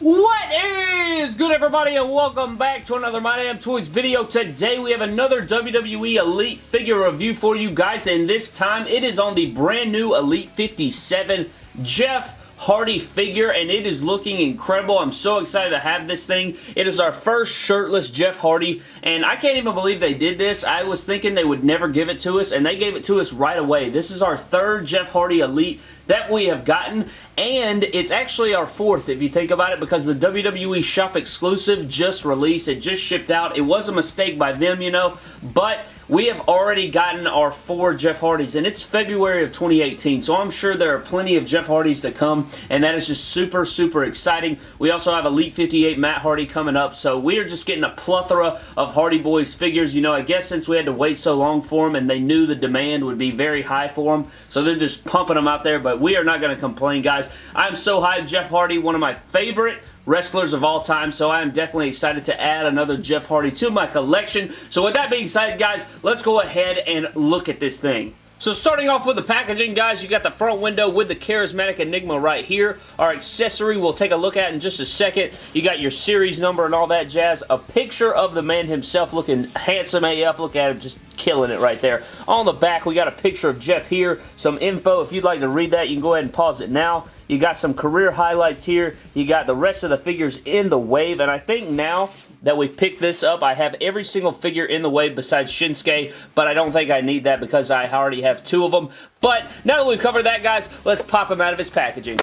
What is good everybody and welcome back to another My Damn Toys video. Today we have another WWE Elite figure review for you guys and this time it is on the brand new Elite 57 Jeff Hardy figure and it is looking incredible. I'm so excited to have this thing. It is our first shirtless Jeff Hardy and I can't even believe they did this. I was thinking they would never give it to us and they gave it to us right away. This is our third Jeff Hardy Elite that we have gotten and it's actually our fourth if you think about it because the WWE shop exclusive just released. It just shipped out. It was a mistake by them, you know, but we have already gotten our four Jeff Hardys, and it's February of 2018, so I'm sure there are plenty of Jeff Hardys to come, and that is just super, super exciting. We also have Elite 58 Matt Hardy coming up, so we are just getting a plethora of Hardy Boys figures. You know, I guess since we had to wait so long for them, and they knew the demand would be very high for them, so they're just pumping them out there, but we are not going to complain, guys. I'm so hyped. Jeff Hardy, one of my favorite wrestlers of all time, so I am definitely excited to add another Jeff Hardy to my collection. So with that being said, guys, let's go ahead and look at this thing. So starting off with the packaging, guys, you got the front window with the Charismatic Enigma right here. Our accessory we'll take a look at in just a second. You got your series number and all that jazz. A picture of the man himself looking handsome AF. Look at him, just killing it right there. On the back, we got a picture of Jeff here. Some info. If you'd like to read that, you can go ahead and pause it now. You got some career highlights here. You got the rest of the figures in the wave. And I think now that we've picked this up. I have every single figure in the wave besides Shinsuke, but I don't think I need that because I already have two of them. But now that we've covered that, guys, let's pop him out of his packaging.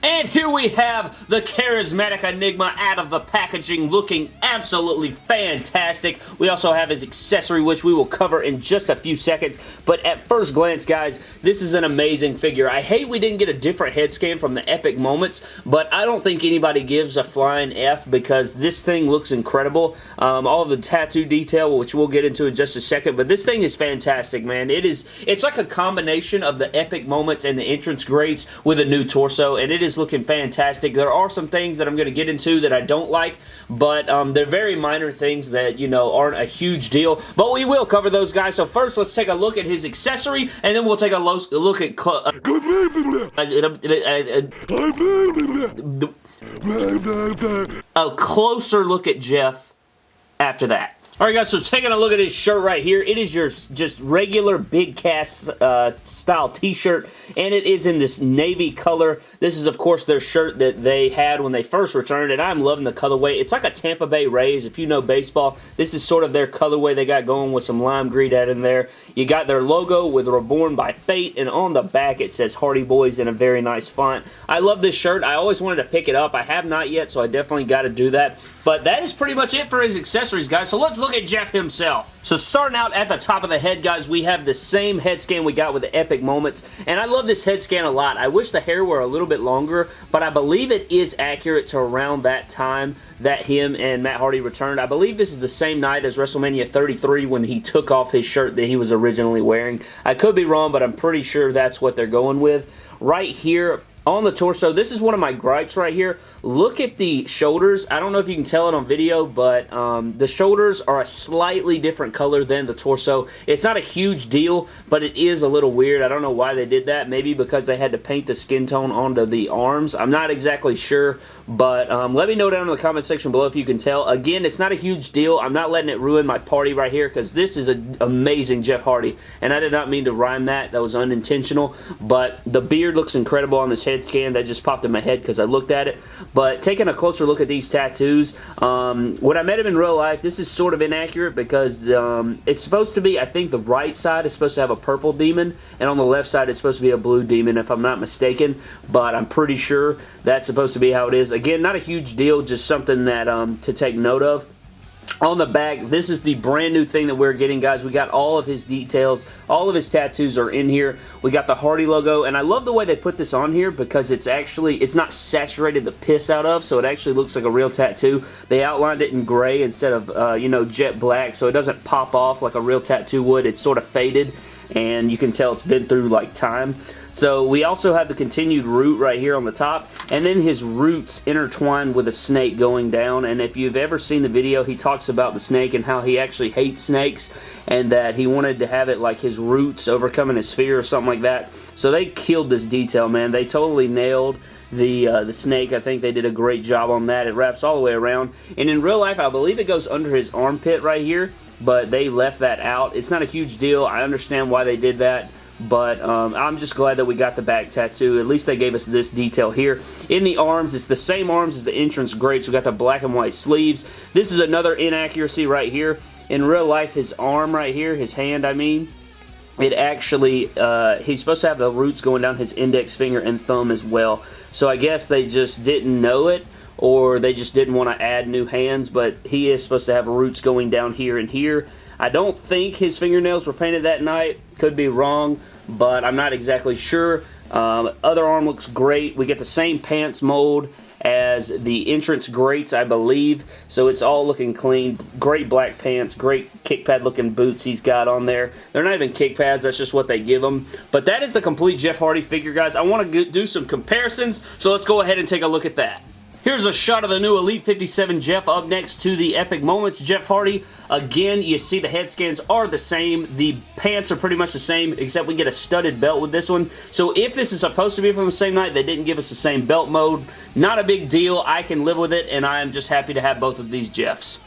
And here we have the Charismatic Enigma out of the packaging looking absolutely fantastic. We also have his accessory which we will cover in just a few seconds. But at first glance guys, this is an amazing figure. I hate we didn't get a different head scan from the Epic Moments, but I don't think anybody gives a flying F because this thing looks incredible. Um, all the tattoo detail, which we'll get into in just a second, but this thing is fantastic, man. It is, it's like a combination of the Epic Moments and the entrance greats with a new torso, and it is is looking fantastic. There are some things that I'm going to get into that I don't like, but um, they're very minor things that, you know, aren't a huge deal. But we will cover those guys. So first, let's take a look at his accessory, and then we'll take a look at... Uh, a closer look at Jeff after that. Alright guys, so taking a look at his shirt right here, it is your just regular big cast uh, style t-shirt, and it is in this navy color. This is of course their shirt that they had when they first returned, and I'm loving the colorway. It's like a Tampa Bay Rays, if you know baseball. This is sort of their colorway they got going with some lime green out in there. You got their logo with Reborn by Fate, and on the back it says Hardy Boys in a very nice font. I love this shirt. I always wanted to pick it up. I have not yet, so I definitely got to do that. But that is pretty much it for his accessories, guys. So let's look look at Jeff himself. So starting out at the top of the head, guys, we have the same head scan we got with the Epic Moments, and I love this head scan a lot. I wish the hair were a little bit longer, but I believe it is accurate to around that time that him and Matt Hardy returned. I believe this is the same night as WrestleMania 33 when he took off his shirt that he was originally wearing. I could be wrong, but I'm pretty sure that's what they're going with. Right here, on the torso, this is one of my gripes right here. Look at the shoulders. I don't know if you can tell it on video, but um, the shoulders are a slightly different color than the torso. It's not a huge deal, but it is a little weird. I don't know why they did that. Maybe because they had to paint the skin tone onto the arms. I'm not exactly sure, but um, let me know down in the comment section below if you can tell. Again, it's not a huge deal. I'm not letting it ruin my party right here because this is an amazing Jeff Hardy, and I did not mean to rhyme that. That was unintentional, but the beard looks incredible on this head scan. That just popped in my head because I looked at it. But taking a closer look at these tattoos, um, when I met him in real life, this is sort of inaccurate because um, it's supposed to be, I think the right side is supposed to have a purple demon, and on the left side it's supposed to be a blue demon if I'm not mistaken, but I'm pretty sure that's supposed to be how it is. Again, not a huge deal, just something that um, to take note of on the back, this is the brand new thing that we're getting, guys. We got all of his details. All of his tattoos are in here. We got the Hardy logo, and I love the way they put this on here because it's actually, it's not saturated the piss out of, so it actually looks like a real tattoo. They outlined it in gray instead of, uh, you know, jet black, so it doesn't pop off like a real tattoo would. It's sort of faded and you can tell it's been through like time. So we also have the continued root right here on the top, and then his roots intertwined with a snake going down, and if you've ever seen the video, he talks about the snake and how he actually hates snakes, and that he wanted to have it like his roots overcoming his fear or something like that. So they killed this detail, man. They totally nailed the uh, the snake. I think they did a great job on that. It wraps all the way around. And in real life, I believe it goes under his armpit right here, but they left that out. It's not a huge deal. I understand why they did that. But um, I'm just glad that we got the back tattoo. At least they gave us this detail here. In the arms, it's the same arms as the entrance greats. We got the black and white sleeves. This is another inaccuracy right here. In real life, his arm right here, his hand, I mean, it actually, uh, he's supposed to have the roots going down his index finger and thumb as well. So I guess they just didn't know it or they just didn't want to add new hands, but he is supposed to have roots going down here and here. I don't think his fingernails were painted that night. Could be wrong, but I'm not exactly sure. Um, other arm looks great. We get the same pants mold as the entrance greats, I believe. So it's all looking clean. Great black pants, great kick pad looking boots he's got on there. They're not even kick pads, that's just what they give them. But that is the complete Jeff Hardy figure, guys. I want to do some comparisons, so let's go ahead and take a look at that. Here's a shot of the new Elite 57 Jeff up next to the Epic Moments Jeff Hardy. Again, you see the head scans are the same. The pants are pretty much the same, except we get a studded belt with this one. So if this is supposed to be from the same night, they didn't give us the same belt mode. Not a big deal. I can live with it, and I am just happy to have both of these Jeffs.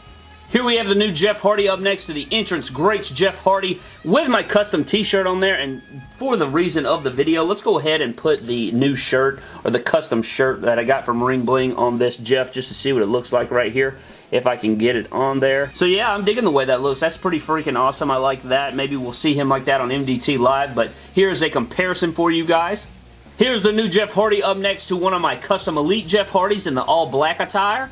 Here we have the new Jeff Hardy up next to the entrance greats Jeff Hardy with my custom t-shirt on there and for the reason of the video let's go ahead and put the new shirt or the custom shirt that I got from Ring Bling on this Jeff just to see what it looks like right here if I can get it on there. So yeah, I'm digging the way that looks. That's pretty freaking awesome. I like that. Maybe we'll see him like that on MDT Live, but here's a comparison for you guys. Here's the new Jeff Hardy up next to one of my custom Elite Jeff Hardys in the all black attire.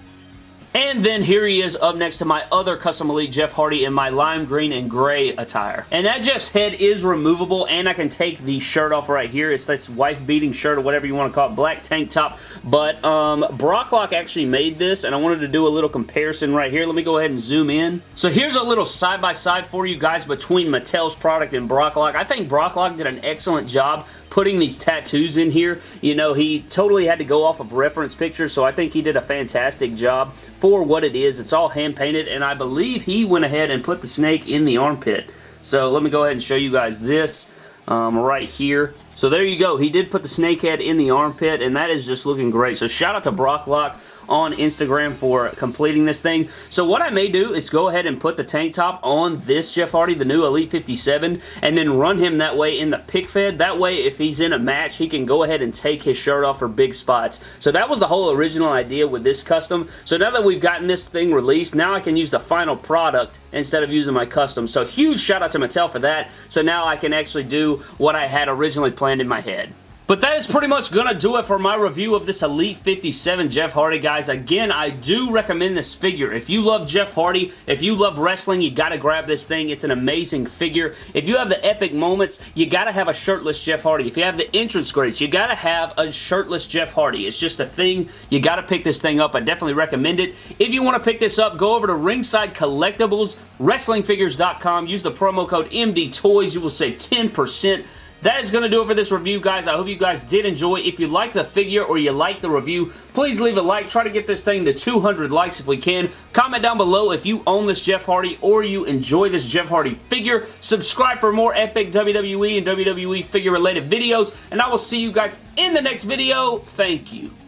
And then here he is up next to my other Custom Elite Jeff Hardy in my lime green and gray attire. And that Jeff's head is removable and I can take the shirt off right here. It's that wife-beating shirt or whatever you want to call it. Black tank top. But um, Brocklock actually made this and I wanted to do a little comparison right here. Let me go ahead and zoom in. So here's a little side-by-side -side for you guys between Mattel's product and Brocklock. I think Brocklock did an excellent job putting these tattoos in here. You know, he totally had to go off of reference pictures, so I think he did a fantastic job for what it is. It's all hand-painted, and I believe he went ahead and put the snake in the armpit. So let me go ahead and show you guys this um, right here. So there you go. He did put the snake head in the armpit, and that is just looking great. So shout out to Brock Lock on Instagram for completing this thing. So what I may do is go ahead and put the tank top on this Jeff Hardy, the new Elite 57, and then run him that way in the pic fed. That way, if he's in a match, he can go ahead and take his shirt off for big spots. So that was the whole original idea with this custom. So now that we've gotten this thing released, now I can use the final product instead of using my custom. So huge shout out to Mattel for that. So now I can actually do what I had originally planned in my head. But that is pretty much going to do it for my review of this Elite 57 Jeff Hardy, guys. Again, I do recommend this figure. If you love Jeff Hardy, if you love wrestling, you got to grab this thing. It's an amazing figure. If you have the epic moments, you got to have a shirtless Jeff Hardy. If you have the entrance greats, you got to have a shirtless Jeff Hardy. It's just a thing. You got to pick this thing up. I definitely recommend it. If you want to pick this up, go over to Ringside Collectibles, WrestlingFigures.com. Use the promo code MDTOYS. You will save 10% that is going to do it for this review, guys. I hope you guys did enjoy. If you like the figure or you like the review, please leave a like. Try to get this thing to 200 likes if we can. Comment down below if you own this Jeff Hardy or you enjoy this Jeff Hardy figure. Subscribe for more epic WWE and WWE figure-related videos, and I will see you guys in the next video. Thank you.